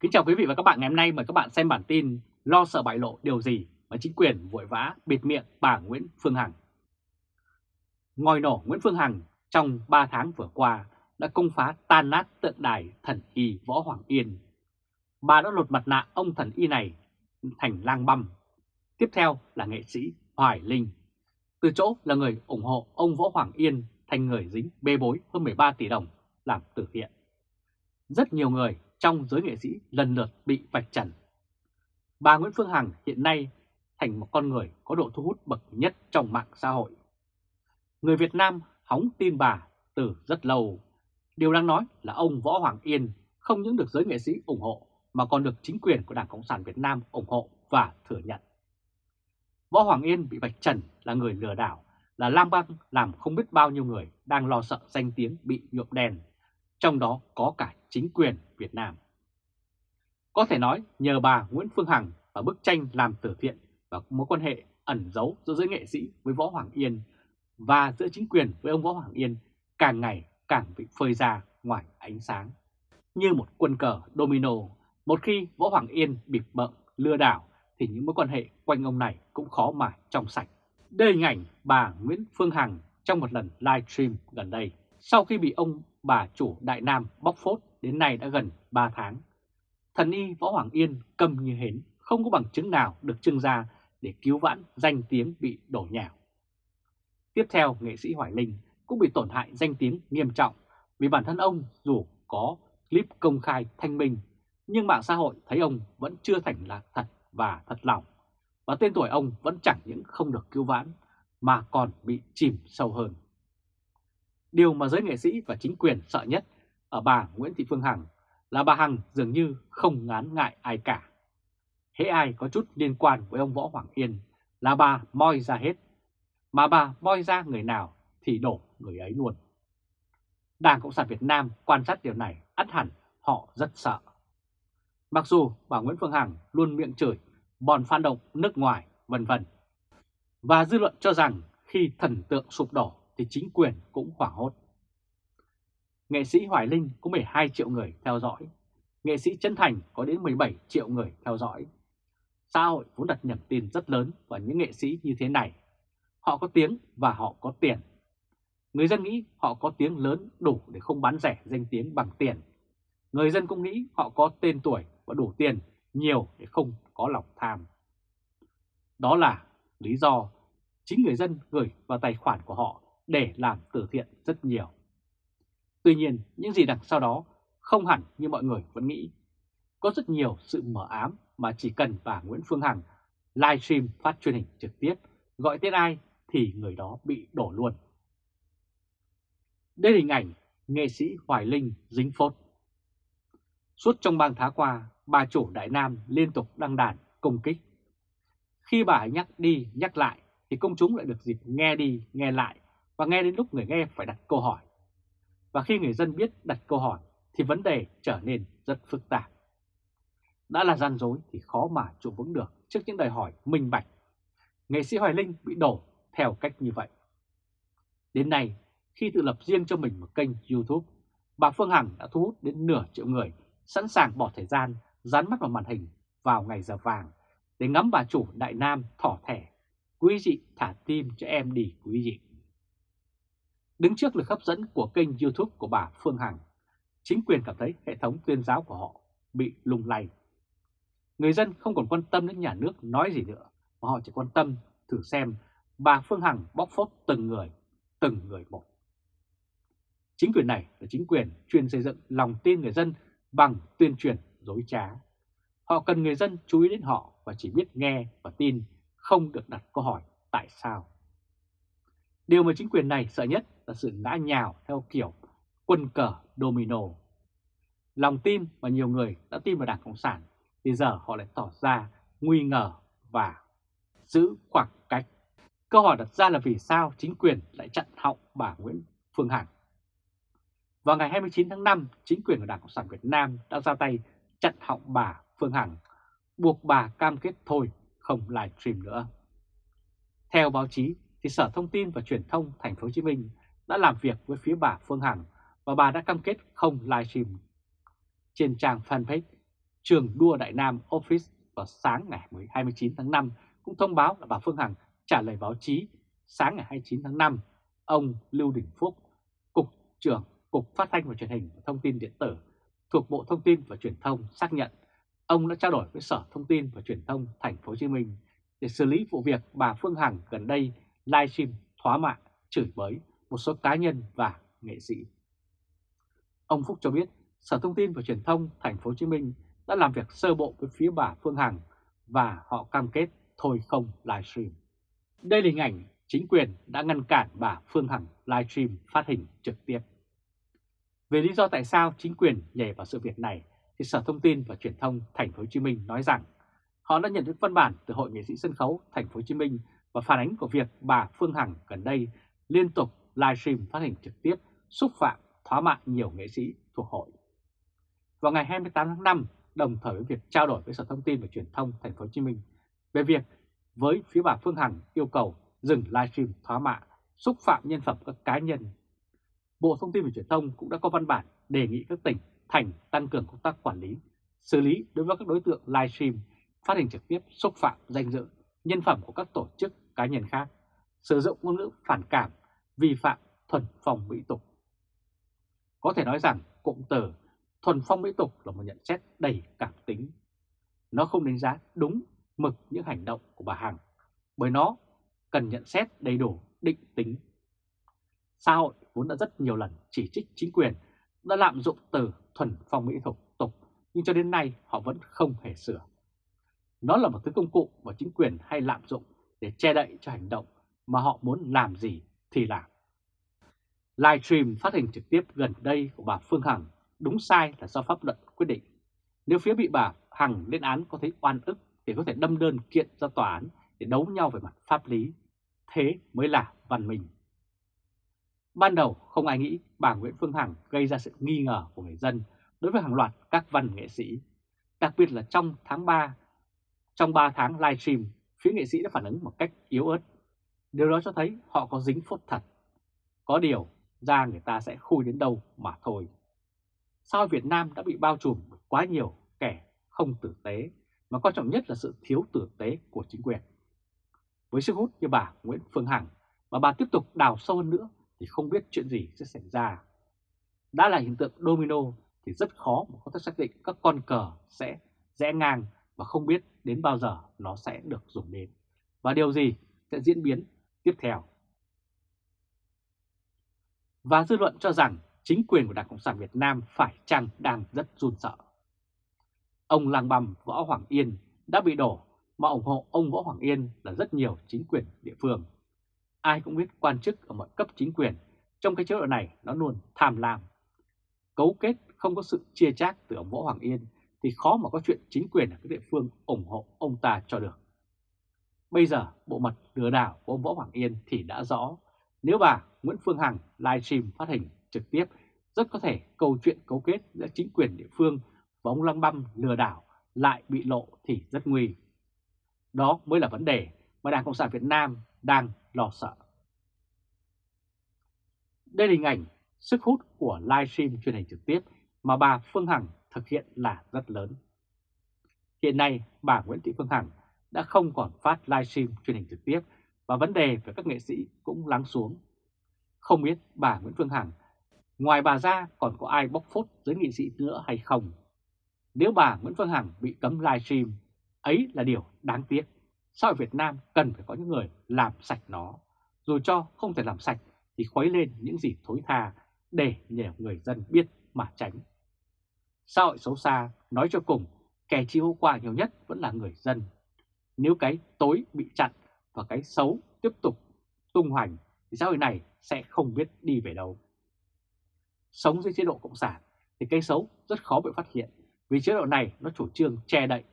Kính chào quý vị và các bạn ngày hôm nay mời các bạn xem bản tin Lo sợ bại lộ điều gì mà chính quyền vội vã bịt miệng bà Nguyễn Phương Hằng. Ngòi nổ Nguyễn Phương Hằng trong 3 tháng vừa qua đã công phá tan nát tượng đài thần y Võ Hoàng Yên. Bà đã lột mặt nạ ông thần y này thành lang băm. Tiếp theo là nghệ sĩ Hoài Linh. Từ chỗ là người ủng hộ ông Võ Hoàng Yên thành người dính bê bối hơn 13 tỷ đồng làm từ thiện. Rất nhiều người trong giới nghệ sĩ lần lượt bị vạch trần. Bà Nguyễn Phương Hằng hiện nay thành một con người có độ thu hút bậc nhất trong mạng xã hội. Người Việt Nam hóng tin bà từ rất lâu. Điều đang nói là ông Võ Hoàng Yên không những được giới nghệ sĩ ủng hộ mà còn được chính quyền của Đảng Cộng sản Việt Nam ủng hộ và thừa nhận. Võ Hoàng Yên bị vạch trần là người lừa đảo, là lam băng làm không biết bao nhiêu người đang lo sợ danh tiếng bị nhuộm đèn. trong đó có cả chính quyền Việt Nam. Có thể nói nhờ bà Nguyễn Phương Hằng và bức tranh làm từ thiện và mối quan hệ ẩn giấu giữa giới nghệ sĩ với Võ Hoàng Yên và giữa chính quyền với ông Võ Hoàng Yên càng ngày càng bị phơi ra ngoài ánh sáng. Như một quân cờ domino, một khi Võ Hoàng Yên bịp bợm lừa đảo thì những mối quan hệ quanh ông này cũng khó mà trong sạch. Đây hình ảnh bà Nguyễn Phương Hằng trong một lần live stream gần đây. Sau khi bị ông bà chủ Đại Nam bóc phốt đến nay đã gần 3 tháng. Thần y Võ Hoàng Yên cầm như hến, không có bằng chứng nào được trưng ra để cứu vãn danh tiếng bị đổ nhào. Tiếp theo, nghệ sĩ Hoài Linh cũng bị tổn hại danh tiếng nghiêm trọng vì bản thân ông dù có clip công khai thanh minh, nhưng mạng xã hội thấy ông vẫn chưa thành là thật và thật lòng. Và tên tuổi ông vẫn chẳng những không được cứu vãn mà còn bị chìm sâu hơn. Điều mà giới nghệ sĩ và chính quyền sợ nhất ở bà Nguyễn Thị Phương Hằng là bà Hằng dường như không ngán ngại ai cả. Hễ ai có chút liên quan với ông Võ Hoàng Yên là bà moi ra hết. Mà bà moi ra người nào thì đổ người ấy luôn. Đảng Cộng sản Việt Nam quan sát điều này ắt hẳn họ rất sợ. Mặc dù bà Nguyễn Phương Hằng luôn miệng chửi, bọn phản động nước ngoài, vân vân. Và dư luận cho rằng khi thần tượng sụp đổ thì chính quyền cũng hoảng hốt. Nghệ sĩ Hoài Linh có 12 triệu người theo dõi, nghệ sĩ Trân Thành có đến 17 triệu người theo dõi. Xã hội vốn đặt niềm tin rất lớn vào những nghệ sĩ như thế này. Họ có tiếng và họ có tiền. Người dân nghĩ họ có tiếng lớn đủ để không bán rẻ danh tiếng bằng tiền. Người dân cũng nghĩ họ có tên tuổi và đủ tiền nhiều để không có lòng tham. Đó là lý do chính người dân gửi vào tài khoản của họ để làm từ thiện rất nhiều. Tuy nhiên, những gì đằng sau đó không hẳn như mọi người vẫn nghĩ. Có rất nhiều sự mở ám mà chỉ cần bà Nguyễn Phương Hằng livestream phát truyền hình trực tiếp, gọi tên ai thì người đó bị đổ luôn. Đây là hình ảnh nghệ sĩ Hoài Linh dính phốt. Suốt trong bang tháng qua, bà chủ Đại Nam liên tục đăng đàn công kích. Khi bà nhắc đi nhắc lại thì công chúng lại được dịp nghe đi nghe lại và nghe đến lúc người nghe phải đặt câu hỏi. Và khi người dân biết đặt câu hỏi thì vấn đề trở nên rất phức tạp. Đã là gian dối thì khó mà trụ vững được trước những đòi hỏi minh bạch. Nghệ sĩ Hoài Linh bị đổ theo cách như vậy. Đến nay, khi tự lập riêng cho mình một kênh YouTube, bà Phương Hằng đã thu hút đến nửa triệu người sẵn sàng bỏ thời gian dán mắt vào màn hình vào ngày giờ vàng để ngắm bà chủ Đại Nam thỏ thẻ. Quý dị thả tim cho em đi quý dị. Đứng trước lực hấp dẫn của kênh YouTube của bà Phương Hằng, chính quyền cảm thấy hệ thống tuyên giáo của họ bị lung lay. Người dân không còn quan tâm đến nhà nước nói gì nữa, mà họ chỉ quan tâm thử xem bà Phương Hằng bóc phốt từng người, từng người một. Chính quyền này là chính quyền chuyên xây dựng lòng tin người dân bằng tuyên truyền dối trá. Họ cần người dân chú ý đến họ và chỉ biết nghe và tin, không được đặt câu hỏi tại sao. Điều mà chính quyền này sợ nhất là sự ngã nhào theo kiểu quân cờ domino. Lòng tin mà nhiều người đã tin vào Đảng Cộng sản thì giờ họ lại tỏ ra nguy ngờ và giữ khoảng cách. Câu hỏi đặt ra là vì sao chính quyền lại chặn họng bà Nguyễn Phương Hằng? Vào ngày 29 tháng 5, chính quyền của Đảng Cộng sản Việt Nam đã ra tay chặn họng bà Phương Hằng, buộc bà cam kết thôi không livestream nữa. Theo báo chí, thì Sở Thông tin và Truyền thông Thành phố Hồ Chí Minh đã làm việc với phía bà Phương Hằng và bà đã cam kết không livestream. Trên trang fanpage trường đua Đại Nam Office vào sáng ngày 29 tháng 5 cũng thông báo là bà Phương Hằng trả lời báo chí sáng ngày 29 tháng 5. Ông Lưu Đình Phúc, Cục trưởng Cục Phát thanh và Truyền hình và Thông tin Điện tử thuộc Bộ Thông tin và Truyền thông xác nhận ông đã trao đổi với Sở Thông tin và Truyền thông Thành phố Hồ Chí Minh để xử lý vụ việc bà Phương Hằng gần đây livestream thoá mạ, chửi bới một số cá nhân và nghệ sĩ. Ông Phúc cho biết, Sở Thông tin và Truyền thông Thành phố Hồ Chí Minh đã làm việc sơ bộ với phía bà Phương Hằng và họ cam kết thôi không livestream. Đây là hình ảnh chính quyền đã ngăn cản bà Phương Hằng livestream phát hình trực tiếp. Về lý do tại sao chính quyền nhảy vào sự việc này, thì Sở Thông tin và Truyền thông Thành phố Hồ Chí Minh nói rằng họ đã nhận được văn bản từ Hội nghệ sĩ sân khấu Thành phố Hồ Chí Minh và phản ánh của việc bà Phương Hằng gần đây liên tục livestream phát hình trực tiếp xúc phạm thóa mạ nhiều nghệ sĩ thuộc hội. Vào ngày 28 tháng 5, đồng thời với việc trao đổi với Sở Thông tin và Truyền thông Thành phố Hồ Chí Minh về việc với phía bà Phương Hằng yêu cầu dừng livestream thóa mạ, xúc phạm nhân phẩm các cá nhân. Bộ Thông tin và Truyền thông cũng đã có văn bản đề nghị các tỉnh, thành tăng cường công tác quản lý, xử lý đối với các đối tượng livestream phát hình trực tiếp xúc phạm danh dự, nhân phẩm của các tổ chức cá nhân khác, sử dụng ngôn ngữ phản cảm, vi phạm thuần phong mỹ tục. Có thể nói rằng cụm từ thuần phong mỹ tục là một nhận xét đầy cảm tính. Nó không đánh giá đúng mực những hành động của bà Hằng, bởi nó cần nhận xét đầy đủ định tính. Xã hội vốn đã rất nhiều lần chỉ trích chính quyền đã lạm dụng từ thuần phong mỹ tục, tục nhưng cho đến nay họ vẫn không hề sửa. Nó là một thứ công cụ mà chính quyền hay lạm dụng để che đậy cho hành động mà họ muốn làm gì thì làm. Livestream phát hình trực tiếp gần đây của bà Phương Hằng đúng sai là do pháp luật quyết định. Nếu phía bị bà Hằng lên án có thấy oan ức thì có thể đâm đơn kiện ra tòa án để đấu nhau về mặt pháp lý. Thế mới là văn minh. Ban đầu không ai nghĩ bà Nguyễn Phương Hằng gây ra sự nghi ngờ của người dân đối với hàng loạt các văn nghệ sĩ. Đặc biệt là trong tháng 3, trong 3 tháng livestream, phía nghệ sĩ đã phản ứng một cách yếu ớt. Điều đó cho thấy họ có dính phốt thật. Có điều ra người ta sẽ khui đến đâu mà thôi. Sao Việt Nam đã bị bao trùm quá nhiều kẻ không tử tế, mà quan trọng nhất là sự thiếu tử tế của chính quyền. Với sức hút như bà Nguyễn Phương Hằng, mà bà tiếp tục đào sâu hơn nữa thì không biết chuyện gì sẽ xảy ra. Đã là hiện tượng domino thì rất khó mà có thể xác định các con cờ sẽ rẽ ngang và không biết đến bao giờ nó sẽ được dùng đến. Và điều gì sẽ diễn biến tiếp theo. Và dư luận cho rằng chính quyền của Đảng Cộng sản Việt Nam phải chăng đang rất run sợ. Ông lang băm, Võ Hoàng Yên đã bị đổ, mà ủng hộ ông Võ Hoàng Yên là rất nhiều chính quyền địa phương. Ai cũng biết quan chức ở mọi cấp chính quyền trong cái chế độ này nó luôn tham lam. Cấu kết không có sự chia chác từ ông Võ Hoàng Yên thì khó mà có chuyện chính quyền ở các địa phương ủng hộ ông ta cho được. Bây giờ bộ mặt lừa đảo của ông Võ Hoàng Yên thì đã rõ. Nếu bà Nguyễn Phương Hằng livestream phát hình trực tiếp, rất có thể câu chuyện cấu kết giữa chính quyền địa phương và ông Lăng Băm lừa đảo lại bị lộ thì rất nguy. Đó mới là vấn đề mà Đảng Cộng sản Việt Nam đang lo sợ. Đây là hình ảnh sức hút của livestream truyền hình trực tiếp mà bà Phương Hằng thực hiện là rất lớn. Hiện nay, bà Nguyễn Thị Phương Hằng đã không còn phát livestream truyền hình trực tiếp và vấn đề về các nghệ sĩ cũng lắng xuống. Không biết bà Nguyễn Phương Hằng, ngoài bà ra còn có ai bóc phốt giới nghị sĩ nữa hay không? Nếu bà Nguyễn Phương Hằng bị cấm livestream, ấy là điều đáng tiếc. Sao Việt Nam cần phải có những người làm sạch nó, dù cho không thể làm sạch thì khuấy lên những gì thối tha để nhờ người dân biết mà tránh. Xã hội xấu xa, nói cho cùng, kẻ chịu hậu quả nhiều nhất vẫn là người dân. Nếu cái tối bị chặn và cái xấu tiếp tục tung hoành, thì xã hội này sẽ không biết đi về đâu. Sống dưới chế độ Cộng sản thì cái xấu rất khó bị phát hiện vì chế độ này nó chủ trương che đậy.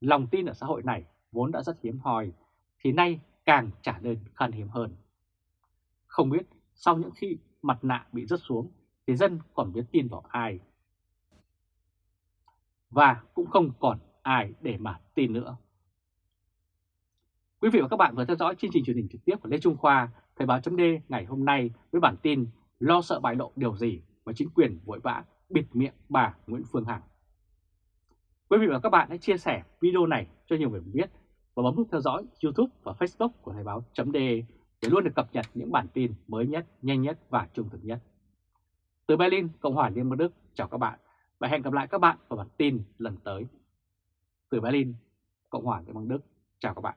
Lòng tin ở xã hội này vốn đã rất hiếm hoi thì nay càng trả nên khan hiếm hơn. Không biết sau những khi mặt nạ bị rớt xuống thì dân còn biết tin vào ai và cũng không còn ai để mà tin nữa. Quý vị và các bạn vừa theo dõi chương trình truyền hình trực tiếp của Lê Trung Khoa, Thời báo chấm ngày hôm nay với bản tin lo sợ bại lộ điều gì mà chính quyền vội vã bịt miệng bà Nguyễn Phương Hằng. Quý vị và các bạn hãy chia sẻ video này cho nhiều người biết và bấm nút theo dõi YouTube và Facebook của Thời Báo .d để luôn được cập nhật những bản tin mới nhất, nhanh nhất và trung thực nhất. Từ Berlin, Cộng hòa Liên bang Đức, chào các bạn và hẹn gặp lại các bạn vào bản tin lần tới. Từ Berlin, Cộng hòa Liên bang Đức, chào các bạn.